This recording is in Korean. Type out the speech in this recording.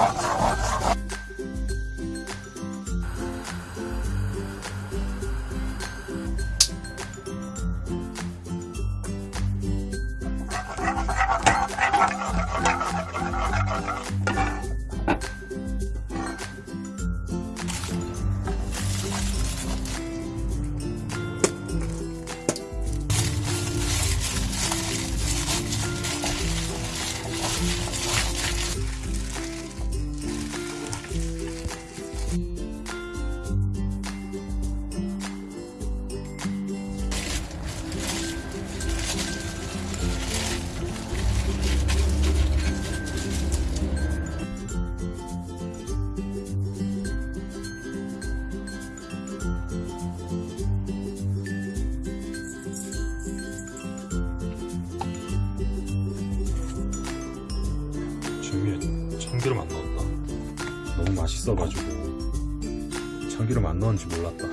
Oh, 참기름 안 넣었다. 너무 맛있어가지고 참기름 안 넣었는지 몰랐다.